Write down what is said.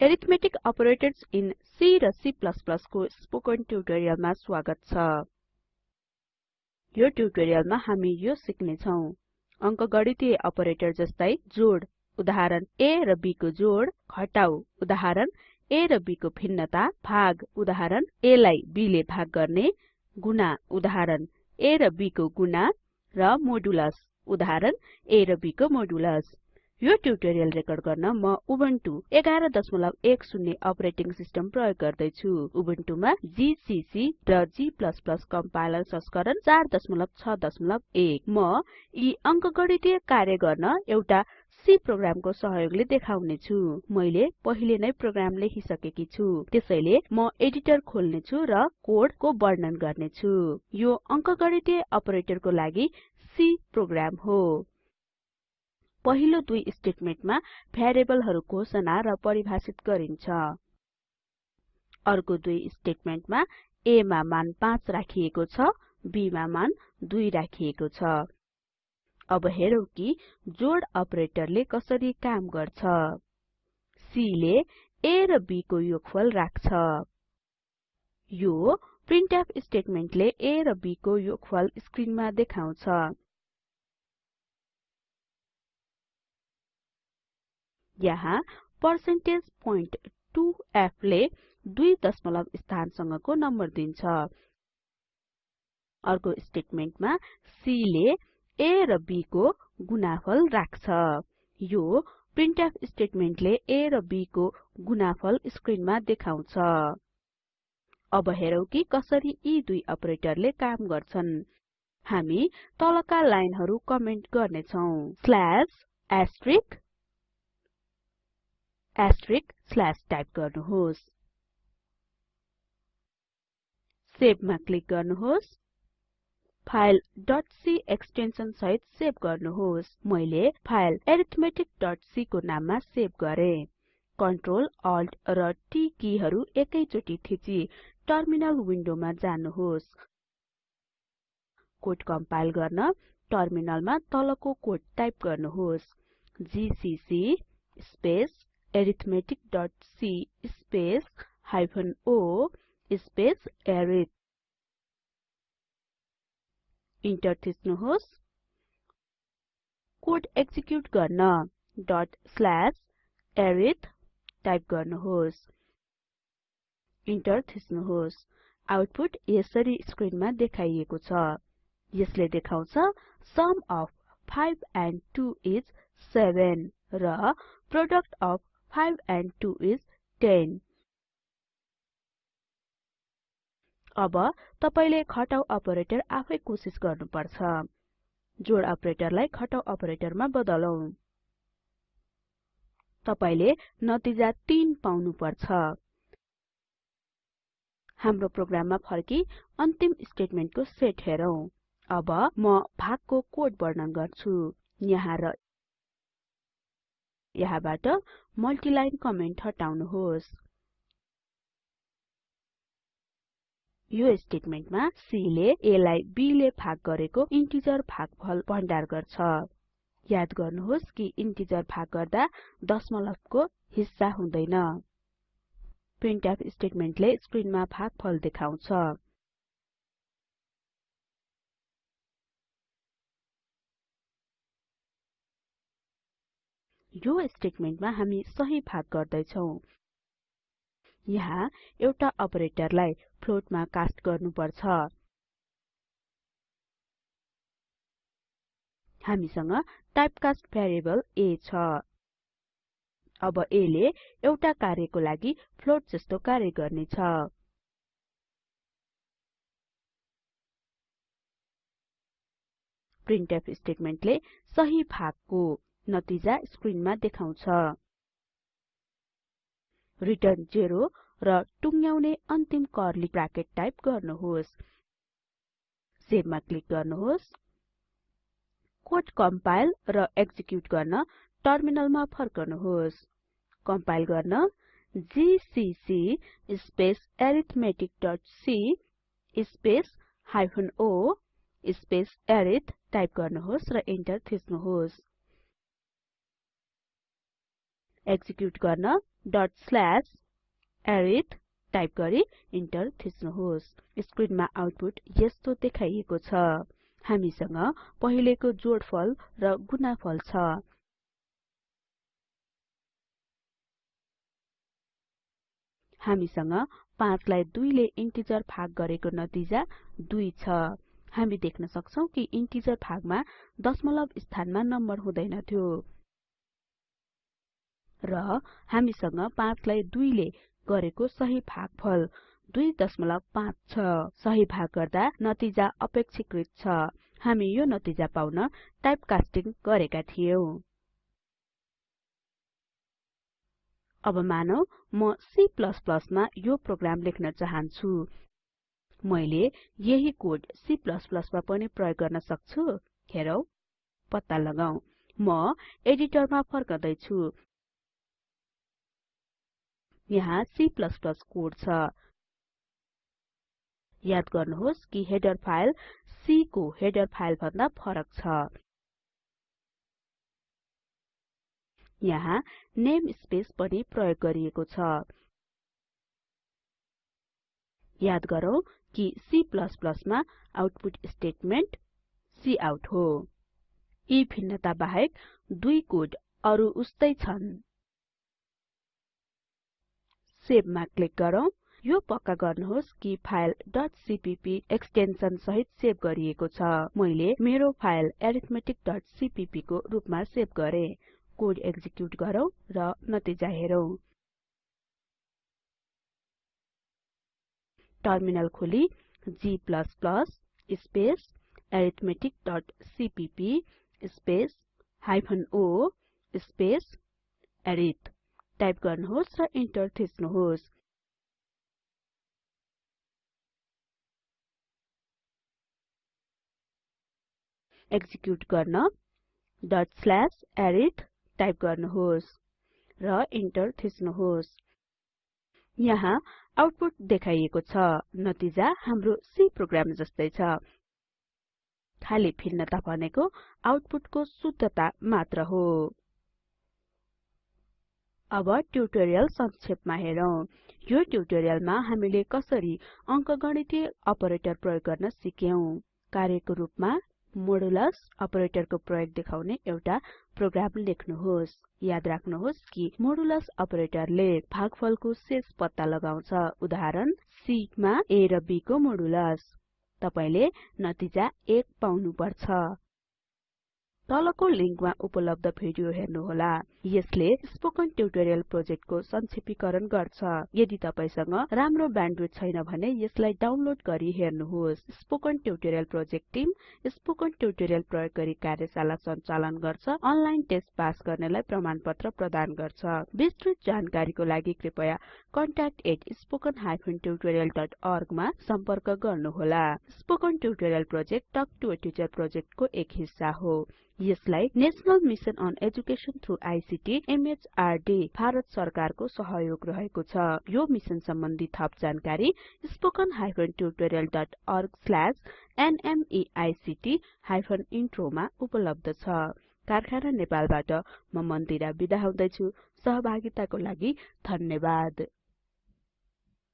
Arithmetic operators in C र C को spoken ट्युटोरियलमा स्वागत छ। यो ट्युटोरियलमा हामी यो सिक्ने छौं अंकगणितीय अपरेटर जस्तै जोड उदाहरण a र b को जोड घटाउ उदाहरण a र b को भिन्नता भाग उदाहरण a लाई b ले भाग गर्ने गुणा उदाहरण a र b को गुणा र मोडुलस उदाहरण a र b को मोडुलस यो ट्युटोरियल रेकर्ड गर्न म उबुन्टु 1110 अपरेटिङ सिस्टम प्रयोग गर्दै छु उबुन्टुमा जीसीसी र g कम्पाइलर संस्करण 461 म यी अंकगणितीय कार्य गर्न एउटा C प्रोग्रामको सहयोगले देखाउने छु मैले पहिले नै प्रोग्राम लेखिसकेकी छु। त्यसैले म एडिटर खोल्ने छु र कोडको वर्णन गर्ने छु यो अंकगणितीय अपरेटरको लागि C प्रोग्राम हो। पहिलो दुई स्टेटमेन्टमा भ्यारिएबलहरु घोषणा र परिभाषित गरिन्छ। अर्को दुई स्टेटमेन्टमा a मा मान 5 राखिएको छ b मा मान 2 राखिएको छ। अब हेरौं कि जोड अपरेटरले कसरी काम गर्छ। C ले a र b को योगफल राख्छ। यो प्रिन्टफ स्टेटमेन्टले a र b को योगफल स्क्रिनमा देखाउँछ। यहाँ पर्सेन्टेज पोइन्ट 2f ले दुई दशमलव स्थानसँगको नम्बर दिन्छ। अर्को स्टेटमेन्टमा C ले a र b को गुणाफल राख्छ। यो प्रिन्टफ स्टेटमेन्टले a र b को गुणाफल स्क्रिनमा देखाउँछ। अब हेरौं कि कसरी यी दुई अपरेटरले काम गर्छन्। हामी तलका लाइनहरु कमेन्ट गर्नेछौं। Slash asterisk asterisk slash type गर्नुहोस्। सेभमा क्लिक गर्नुहोस्। फाइल .c एक्सटेन्सन सहित सेभ गर्नुहोस्। मैले फाइल arithmeticसी को नाममा सेभ गरे। Ctrl Alt र T किहरु एकैचोटी थिची। टर्मिनल विन्डोमा जानुहोस्। कोड कम्पाइल गर्न टर्मिनलमा तलको कोड टाइप गर्नुहोस्। GCC space arithmetic.c space hyphen o space arith enter थिच्नुहोस् कोड एक्जिक्युट गर्न डट अरिथ टाइप गर्नुहोस्. इन्टर थिच्नुहोस् आउटपुट यसरी स्क्रिनमा देखाइएको छ. यसले देखाउँछ सम अफ 5 एन्ड 2 इस 7 र प्रोडक्ट अफ 5 and 2 is 10 अब तपाईले घटाउ अपरेटर आफै कोसिस गर्नुपर्छ। जोड अपरेटरलाई घटाउ अपरेटरमा बदलौं। तपाईले नतिजा 3 पाउनु पर्छ हाम्रो प्रोग्राममा फर्की अन्तिम स्टेटमेन्टको सेट हेरौं। अब म भागको कोड वर्णन गर्छु। यहाँ र यहाँबाट मल्टिलाइन कमेन्ट हटाउनुहोस्। यो स्टेटमेन्टमा C ले A लाई B ले भाग गरेको इन्टिजर भागफल भण्डार गर्छ। याद गर्नुहोस् कि इन्टिजर भाग गर्दा दशमलवको हिस्सा हुँदैन। प्रिन्टफ स्टेटमेन्टले स्क्रिनमा भागफल देखाउँछ। यो स्टेटमेन्टमा हामी सही भाग गर्दै छौं यहाँ एउटा अपरेटरलाई फ्लोटमा कास्ट गर्नुपर्छ। हामीसँग टाइपकास्ट भेरिएबल a छ। अब a ले एउटा कार्यको लागि फ्लोट जस्तो कार्य गर्नेछ। प्रिन्टफ स्टेटमेन्टले सही भागको नतिजा स्क्रिनमा देखाउँछ। रिटर्न 0 र टुङ्ग्याउने अन्तिम कर्ली ब्राकेट टाइप गर्नुहोस्। सेभमा क्लिक गर्नुहोस्। कोड कम्पाइल र एक्जिक्युट गर्न टर्मिनलमा फर्कनुहोस्। कम्पाइल गर्न GCC space arithmeticसी space hyphen o space arith type गर्नुहोस् र इन्टर थिच्नुहोस्। एक्जिक्युट गर्न arith टाइप गरी इन्टर थिच्नुहोस्। स्क्रिनमा आउटपुट यस्तो देखाइएको छ। हामीसँग पहिलेको जोडफल र गुणाफल छ। हामीसँग 5 लाई 2 ले इन्टिजर भाग गरेको नतिजा 2 छ। हामी देख्न सक्छौं कि इन्टिजर भागमा दशमलव स्थानमा नम्बर हुँदैन थियो। र हामीसँग 5 लाई 2 ले गरेको सही भागफल 2.5 छ। सही भाग गर्दा नतिजा अपेक्षाकृत छ। हामी यो नतिजा पाउन टाइप कास्टिङ गरेका थियौं। अब मानौ म C मा यो प्रोग्राम लेख्न चाहन्छु। मैले यही कोड C मा पनि प्रयोग गर्न सक्छु? हेरौ पत्ता लगाऊ। म एडिटरमा फर्कदै छु यहाँ C कोड छ। याद गर्नुहोस् कि हेडर फाइल C को हेडर फाइल भन्दा फरक छ। यहाँ नेमस्पेस पनि प्रयोग गरिएको छ। याद गरौँ कि C मा आउटपुट स्टेटमेन्ट काउट हो। यी भिन्नता बाहेक दुई कोड अरु उस्तै छन्। सेभमा क्लिक गरौँ। यो पक्का गर्नुहोस् कि फाइल .cpp एक्सटेन्सन सहित सेभ गरिएको छ। मैले मेरो फाइल arithmeticसीपीपी को रुपमा सेभ गरे। कोड एक्जिक्युट गरौँ र नतिजा हेरौं। टर्मिनल खोली g space arithmetic C P P space hyphen o space arith type गर्नुहोस् र इन्टर थिच्नुहोस्। एक्जिक्युट गर्न arith टाइप गर्नुहोस् र इन्टर थिच्नुहोस्। यहाँ आउटपुट देखाइएको छ नतिजा हाम्रो C प्रोग्राम जस्तै छ। खाली भिन्नता भनेको आउटपुटको शुद्धता मात्र हो। अब ट्युटोरियल संक्षेपमा हेरौं। यो ट्युटोरियलमा हामीले कसरी अंकगणितीय अपरेटर प्रयोग गर्न सिक्यौं। कार्यको रूपमा मोडुलस अपरेटरको प्रयोग देखाउने एउटा प्रोग्राम लेख्नुहोस्। याद राख्नुहोस् कि मोडुलस अपरेटरले भागफलको शेष पत्ता लगाउँछ। उदाहरण C मा a र b को मोडुलस तपाईले नतिजा 1 पाउनु पर्छ तलको लिंकमा उपलब्ध भिडियो हेर्नुहोला। यसले स्पोकन ट्युटोरियल प्रोजेक्टको संक्षेपीकरण गर्छ। यदि तपाईसँग राम्रो ब्यान्डविड्थ छैन भने यसलाई डाउनलोड गरी हेर्नुहोस्। Spoken tutorial project team spoken tutorial प्रयोग गरी कार्यशाला सञ्चालन गर्छ अनलाइन टेस्ट पास गर्नेलाई प्रमाणपत्र प्रदान गर्छ। विस्तृत जानकारीको लागि कृपया contact@spoken tutorialorg मा सम्पर्क गर्नुहोला। Spoken tutorial project talk to a teacher प्रोजेक्टको एक हिस्सा हो। यसलाई national mission on education through ICT MHRD Bharat सरकारको सहयोग रहेको छ। यो मिसन सम्बन्धी थप जानकारी स्ल्याश नमेक्ट हाइफेन इन्ट्रो मा उपलब्ध छ। कारखाना नेपालबाट म मन्दिरा बिदा हुदैछु। सहभागिताको लागि धन्यवाद।